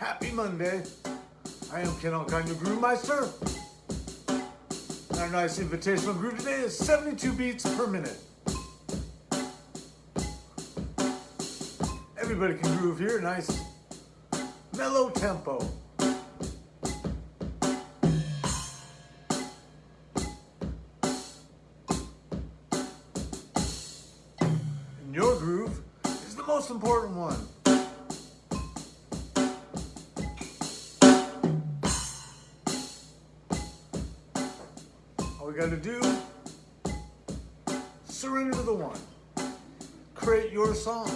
Happy Monday. I am Ken Alkine, your Groove Meister. Our nice invitational groove today is 72 beats per minute. Everybody can groove here, nice mellow tempo. And your groove is the most important one. We got to do, surrender to the one. Create your song.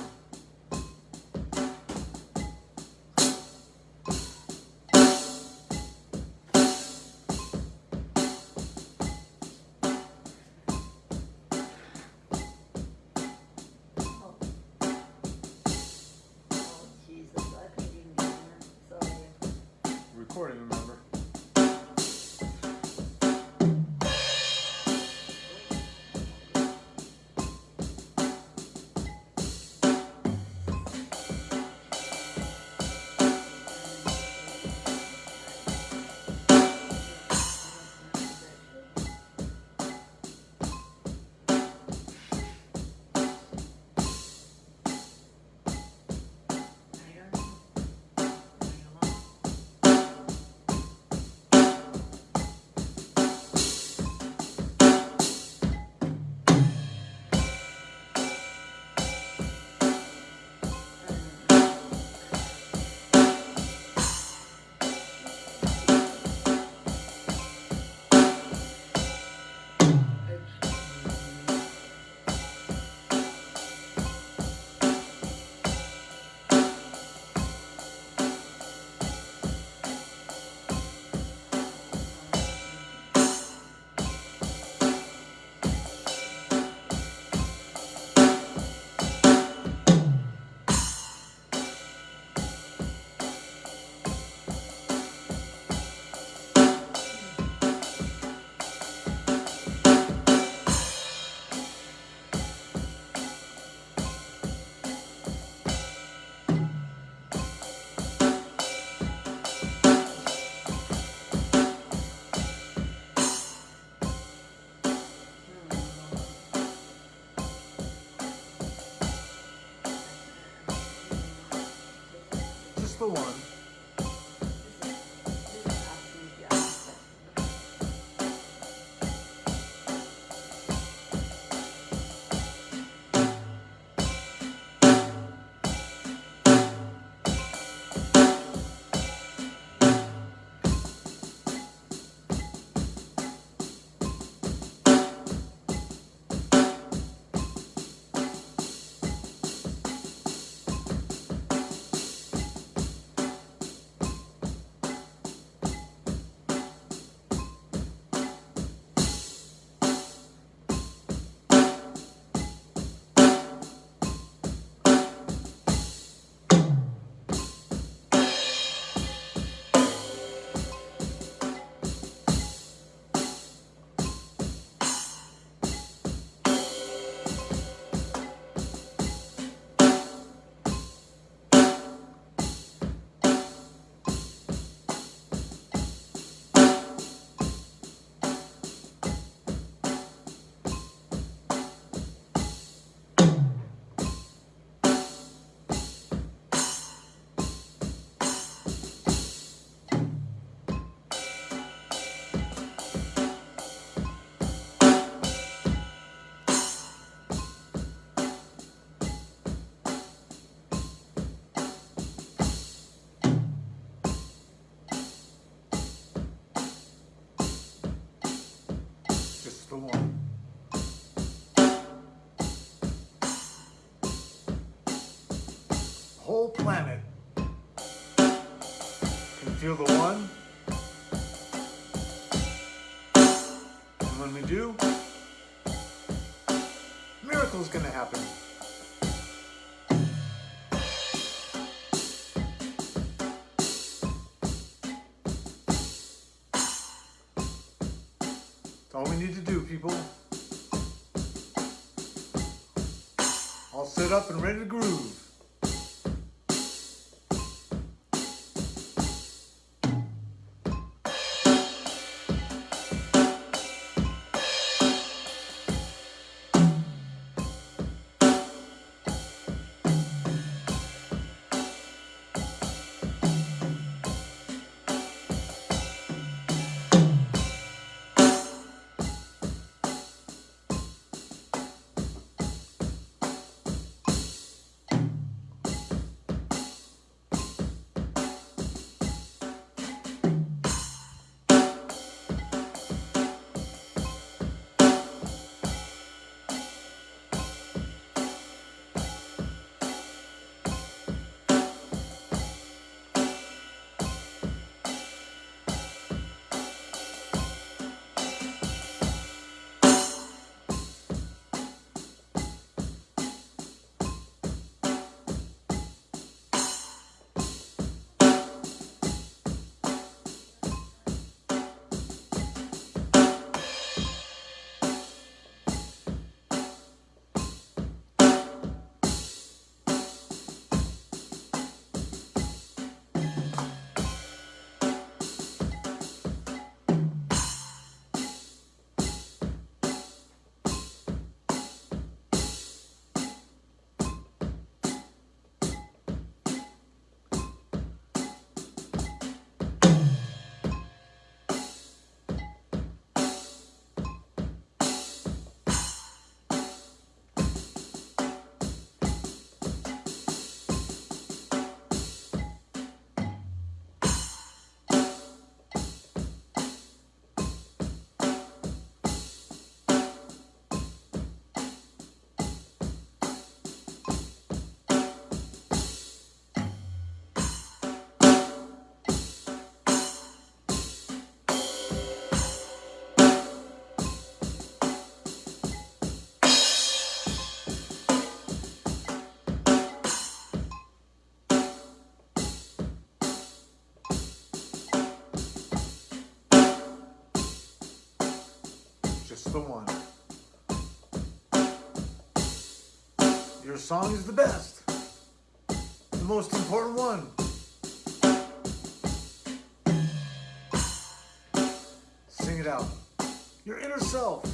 Planet can feel the one. And when we do, miracles gonna happen. That's all we need to do, people. All set up and ready to groove. The one. Your song is the best, the most important one. Sing it out. Your inner self.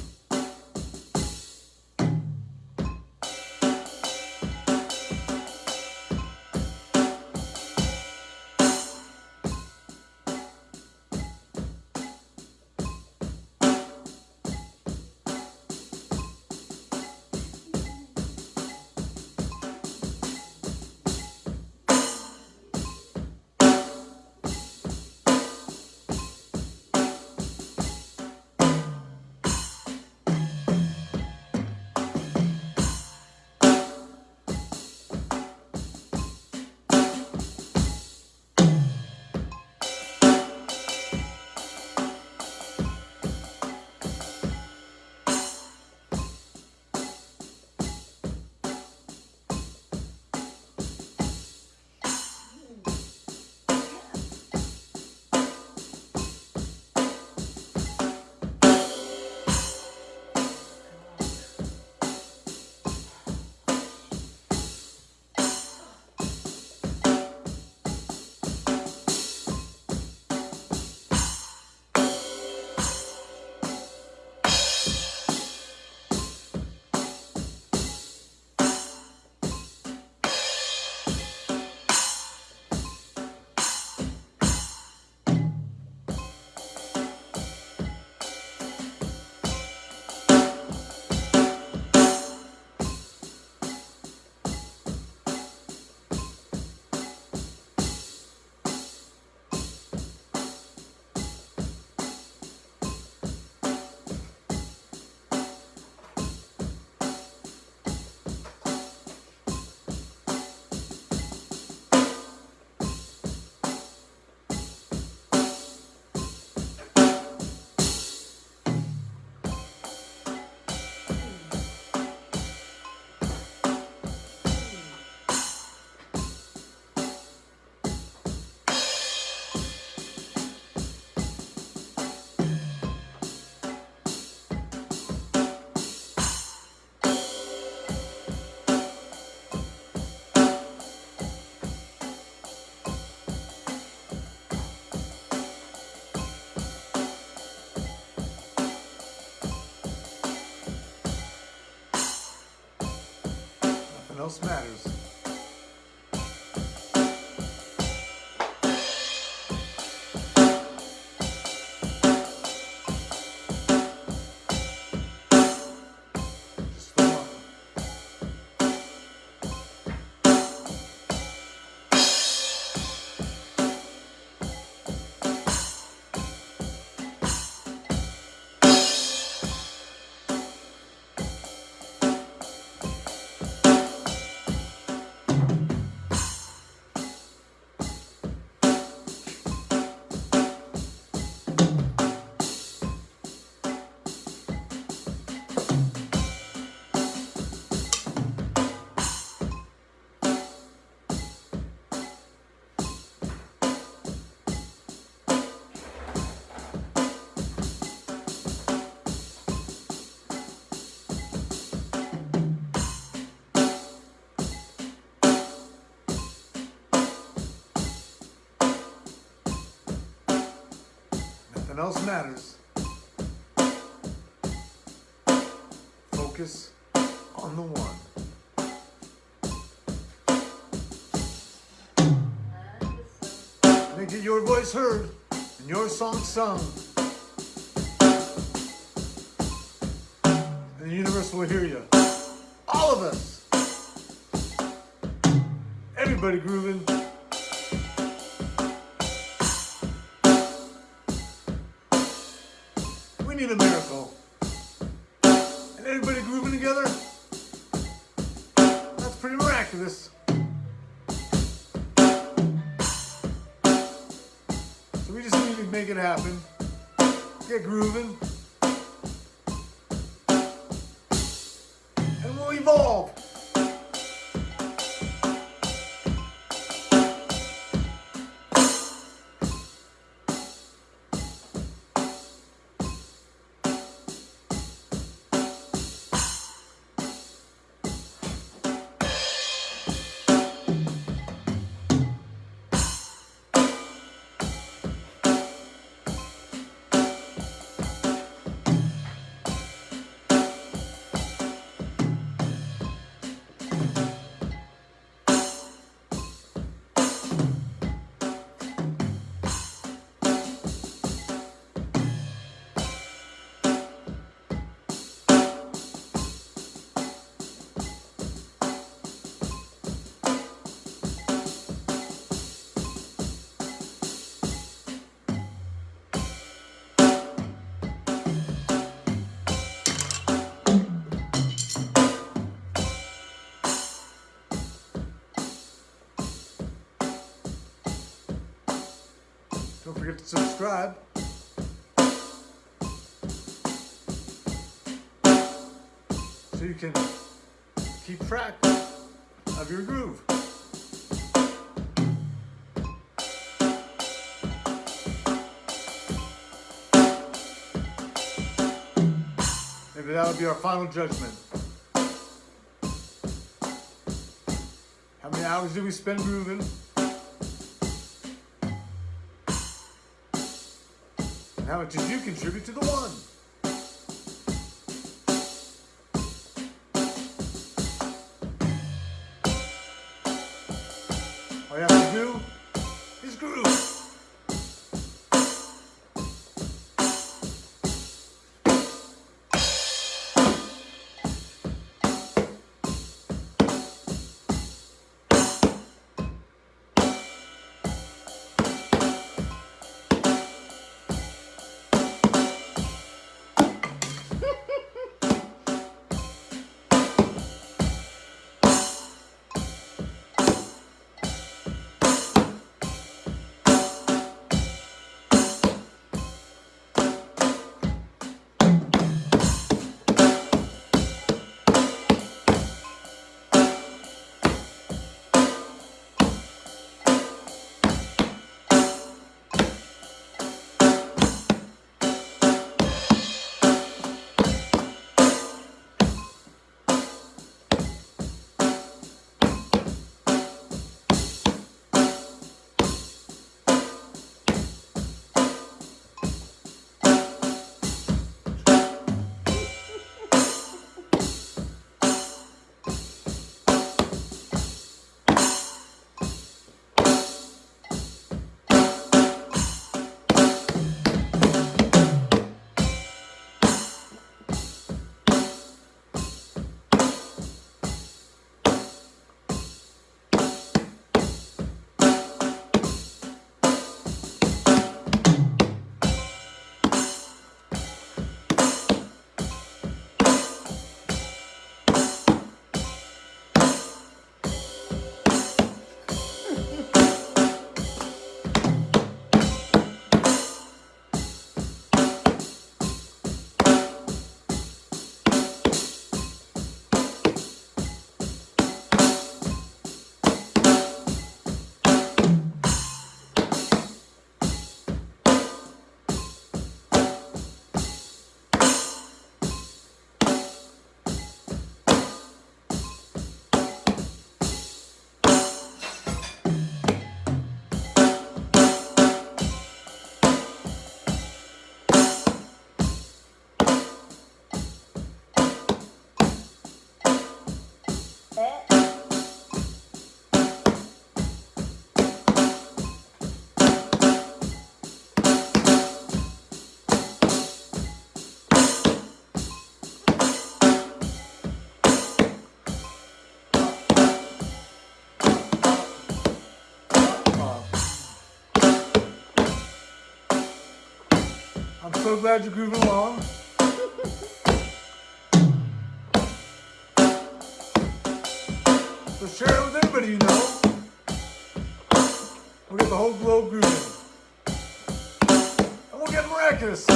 Else matters. Else matters. Focus on the one. Make your voice heard and your song sung. And the universe will hear you. All of us. Everybody grooving. Need a miracle. And everybody grooving together? That's pretty miraculous. So we just need to make it happen. Get grooving. Forget to subscribe. So you can keep track of your groove. Maybe that'll be our final judgment. How many hours did we spend grooving? How much did you contribute to the one? I'm so glad you're grooving along. So share it with everybody you know. We'll get the whole globe grooving. And we'll get miraculous.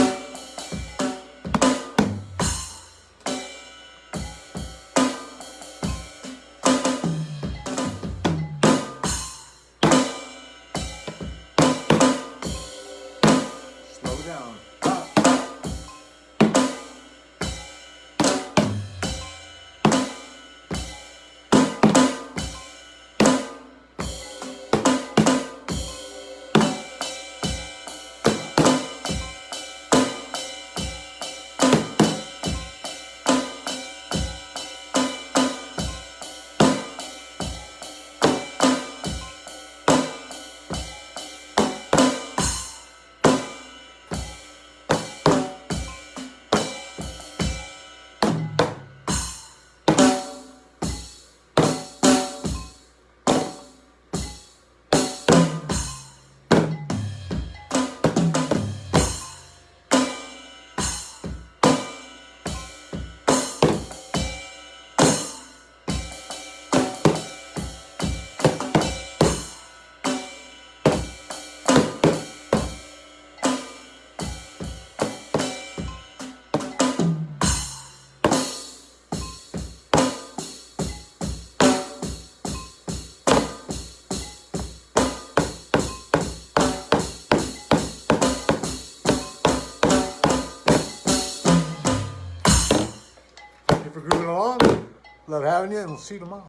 Love having you, and we'll see you tomorrow.